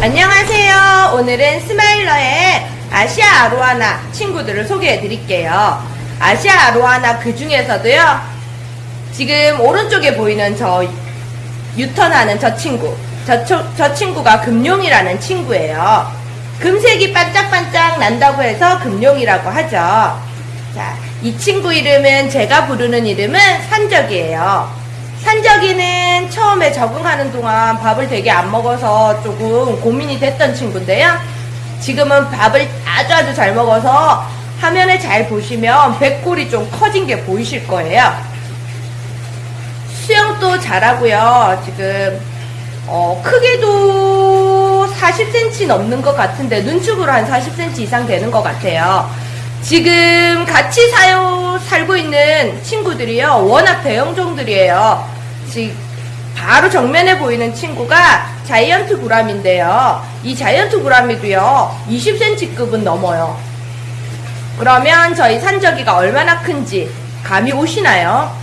안녕하세요. 오늘은 스마일러의 아시아 아로하나 친구들을 소개해 드릴게요. 아시아 아로하나 그 중에서도요, 지금 오른쪽에 보이는 저 유턴하는 저 친구, 저, 초- 저 친구가 금룡이라는 친구예요. 금색이 반짝반짝 난다고 해서 금룡이라고 하죠. 자, 이 친구 이름은 제가 부르는 이름은 산적이에요. 산적이는 처음에 적응하는 동안 밥을 되게 안 먹어서 조금 고민이 됐던 친구인데요. 지금은 밥을 아주 아주 잘 먹어서 화면을 잘 보시면 배꼽이 좀 커진 게 보이실 거예요. 수영도 잘하고요. 지금 어, 크기도 40cm 넘는 것 같은데 눈축으로 한 40cm 이상 되는 것 같아요. 지금 같이 사요, 살고 있는 친구들이요. 워낙 대형종들이에요. 지금 바로 정면에 보이는 친구가 자이언트 구람인데요. 이 자이언트 구람이도요. 20cm급은 넘어요. 그러면 저희 산적이가 얼마나 큰지 감이 오시나요?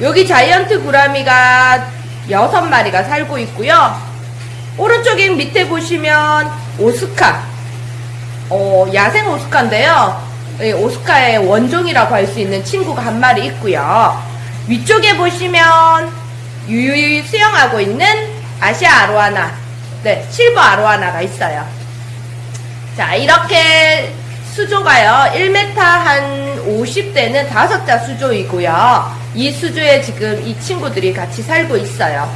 여기 자이언트 구라미가 여섯 마리가 살고 있고요. 오른쪽에 밑에 보시면 오스카, 어, 야생 오스카인데요. 이 오스카의 원종이라고 할 수 있는 친구가 한 마리 있고요. 위쪽에 보시면 유유히 수영하고 있는 아시아 아로하나, 네, 실버 아로하나가 있어요. 자, 이렇게 수조가요, 1m 한 50대는 다섯 자 수조이고요. 이 수조에 지금 이 친구들이 같이 살고 있어요.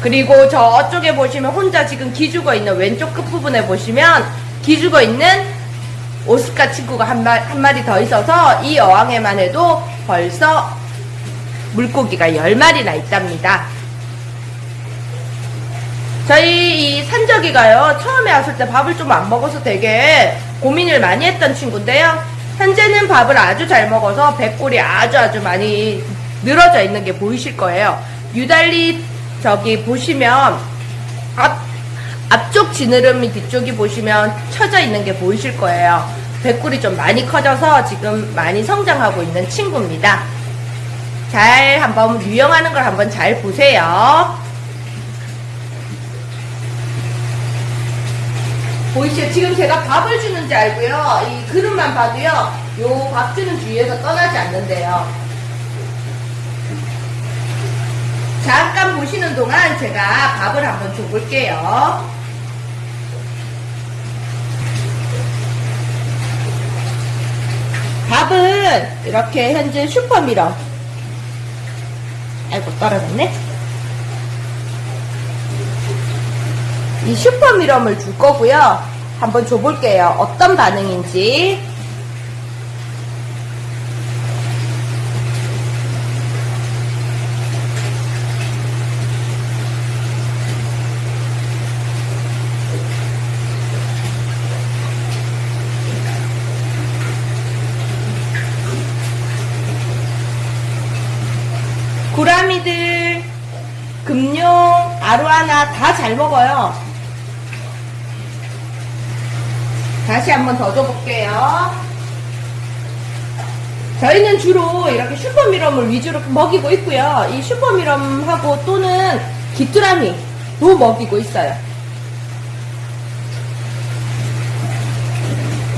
그리고 저쪽에 보시면 혼자 지금 기죽어 있는 왼쪽 끝부분에 보시면 기죽어 있는 오스카 친구가 한, 마, 한 마리 더 있어서 이 어항에만 해도 벌써 물고기가 10마리나 있답니다. 저희 이 산적이가요, 처음에 왔을 때 밥을 좀 안 먹어서 되게 고민을 많이 했던 친구인데요. 현재는 밥을 아주 잘 먹어서 배꼴이 아주 아주 많이 늘어져 있는 게 보이실 거예요. 유달리 저기 보시면 앞, 앞쪽 지느러미 뒤쪽이 보시면 처져 있는 게 보이실 거예요. 배꼴이 좀 많이 커져서 지금 많이 성장하고 있는 친구입니다. 잘 한번 유영하는 걸 한번 잘 보세요. 보이시죠? 지금 제가 밥을 주는지 알고요. 이 그릇만 봐도요. 요 밥 주는 주위에서 떠나지 않는데요. 잠깐 보시는 동안 제가 밥을 한번 줘볼게요. 밥은 이렇게 현재 슈퍼미러. 아이고, 떨어졌네. 이 슈퍼미럼을 줄 거고요. 한번 줘볼게요. 어떤 반응인지. 구라미들, 금룡, 아로하나 다 잘 먹어요. 다시 한번 더 줘볼게요. 저희는 주로 이렇게 슈퍼미럼을 위주로 먹이고 있고요. 이 슈퍼미럼하고 또는 귀뚜라미도 먹이고 있어요.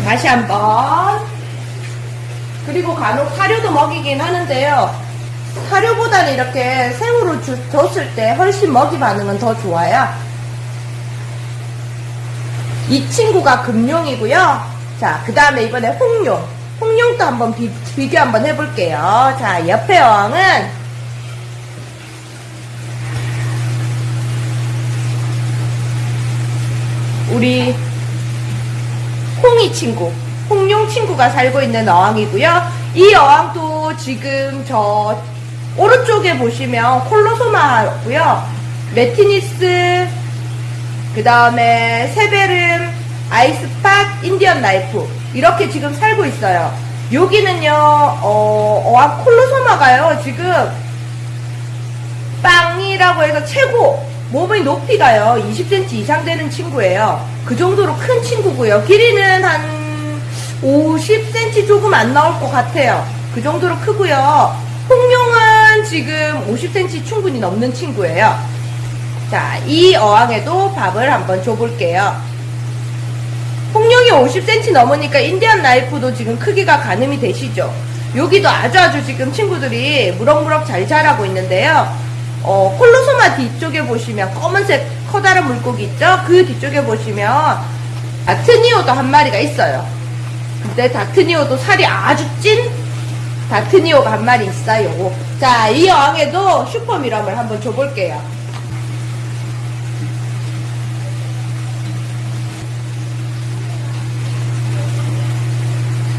다시 한번. 그리고 간혹 사료도 먹이긴 하는데요. 사료보다는 이렇게 생으로 주- 줬을 때 훨씬 먹이 반응은 더 좋아요. 이 친구가 금룡이고요. 자, 그 다음에 이번에 홍룡. 홍룡도 한번 비, 비교 한번 해볼게요. 자, 옆에 어항은 우리 홍이 친구, 홍룡 친구가 살고 있는 어항이고요. 이 어항도 지금 저 오른쪽에 보시면 콜로소마고요. 메티니스, 그 다음에 세베룸, eyespot, Indian knife 이렇게 지금 살고 있어요. 여기는요, 어, 어항 콜로소마가요, 지금 빵이라고 해서 최고 몸의 높이가요 20cm 이상 되는 친구예요. 그 정도로 큰 친구고요. 길이는 한 50cm 조금 안 나올 것 같아요. 그 정도로 크고요. 홍룡 은 지금 50cm 충분히 넘는 친구예요. 자, 이 어항에도 밥을 한번 줘볼게요. 홍룡이 50cm 넘으니까 인디언 라이프도 지금 크기가 가늠이 되시죠? 여기도 아주 아주 지금 친구들이 무럭무럭 잘 자라고 있는데요. 어, 콜로소마 뒤쪽에 보시면 검은색 커다란 물고기 있죠? 그 뒤쪽에 보시면 다트니오도 한 마리가 있어요. 근데 다트니오도 살이 아주 찐 다트니오가 한 마리 있어요. 자, 이 어항에도 슈퍼미럼을 한번 줘볼게요.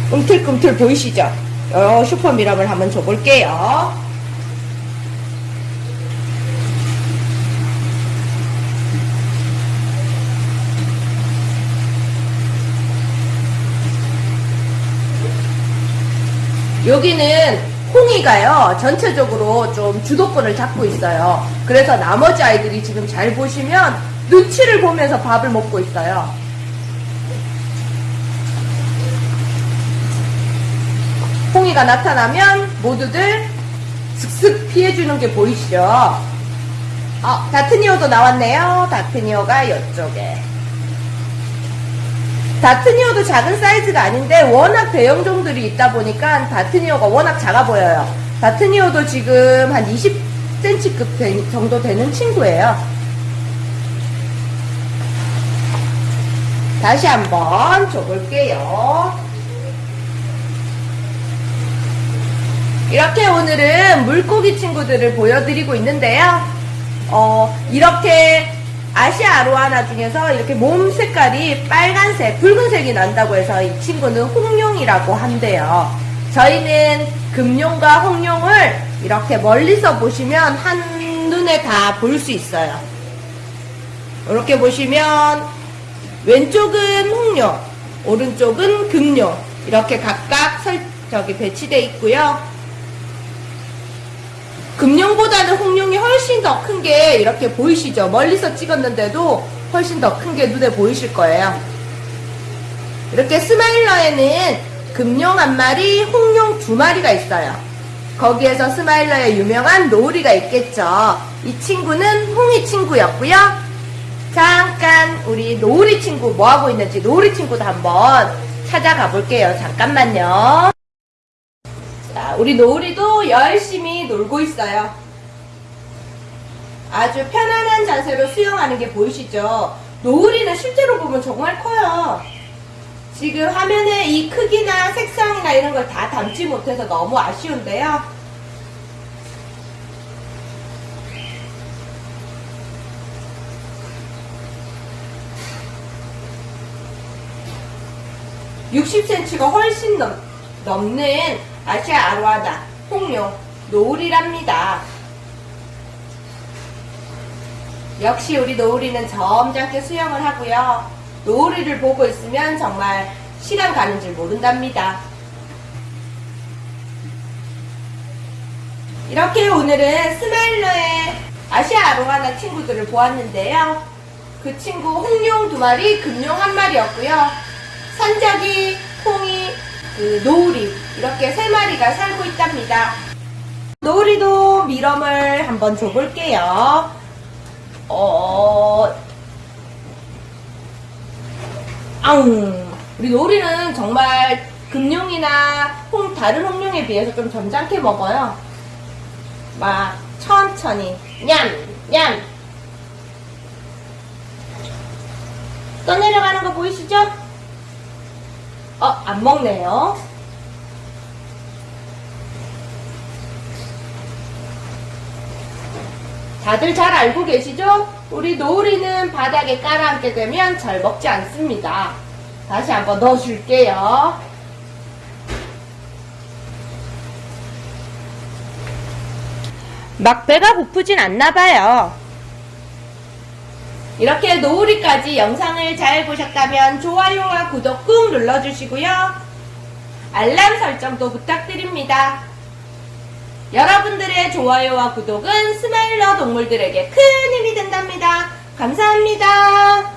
꿈틀꿈틀 보이시죠? 어, 슈퍼미럼을 한번 줘볼게요. 여기는 홍이가요 전체적으로 좀 주도권을 잡고 있어요. 그래서 나머지 아이들이 지금 잘 보시면 눈치를 보면서 밥을 먹고 있어요. 홍이가 나타나면 모두들 슥슥 피해주는 게 보이시죠? 어, 다트니오도 나왔네요. 다트니오가 이쪽에 다트니오도 작은 사이즈가 아닌데 워낙 대형 종들이 있다 보니까 다트니오가 워낙 작아 보여요. 다트니오도 지금 한 20cm급 정도 되는 친구예요. 다시 한번 줘볼게요. 이렇게 오늘은 물고기 친구들을 보여드리고 있는데요. 어, 이렇게 아시아 아로하나 중에서 이렇게 몸 색깔이 빨간색, 붉은색이 난다고 해서 이 친구는 홍룡이라고 한대요. 저희는 금룡과 홍룡을 이렇게 멀리서 보시면 한눈에 다 볼 수 있어요. 이렇게 보시면 왼쪽은 홍룡, 오른쪽은 금룡 이렇게 각각 설, 저기 배치되어 있고요. 금룡보다는 홍룡이 훨씬 더 큰 게 이렇게 보이시죠? 멀리서 찍었는데도 훨씬 더 큰 게 눈에 보이실 거예요. 이렇게 스마일러에는 금룡 한 마리, 홍룡 두 마리가 있어요. 거기에서 스마일러의 유명한 노을이가 있겠죠. 이 친구는 홍이 친구였고요. 잠깐 우리 노을이 친구 뭐 하고 있는지 노을이 친구도 한번 찾아가 볼게요. 잠깐만요. 자, 우리 노을이도 열심히 놀고 있어요. 아주 편안한 자세로 수영하는 게 보이시죠? 노을이는 실제로 보면 정말 커요. 지금 화면에 이 크기나 색상이나 이런 걸 다 담지 못해서 너무 아쉬운데요. (60cm가) 훨씬 넘, 넘는 아시아 아로하나 홍룡 노을이랍니다. 역시 우리 노을이는 점잖게 수영을 하고요. 노을이를 보고 있으면 정말 시간 가는 줄 모른답니다. 이렇게 오늘은 스마일러의 아시아 아로하나 친구들을 보았는데요. 그 친구 홍룡 두 마리, 금룡 한 마리였고요. 산적이, 홍이, 그 노을이 이렇게 세 마리가 살고 있답니다. 노을이도 미럼을 한번 줘볼게요. 어, 앙. 우리 노을이는 정말 금룡이나 홍, 다른 홍룡에 비해서 좀 점잖게 먹어요. 막 천천히 냠, 냠. 떠내려가는 거 보이시죠? 어, 안 먹네요. 다들 잘 알고 계시죠? 우리 노을이는 바닥에 깔아앉게 되면 잘 먹지 않습니다. 다시 한번 넣어줄게요. 막 배가 고프진 않나봐요. 이렇게 노을이까지 영상을 잘 보셨다면 좋아요와 구독 꾹 눌러주시고요. 알람 설정도 부탁드립니다. 여러분들의 좋아요와 구독은 스마일러 동물들에게 큰 힘이 된답니다. 감사합니다.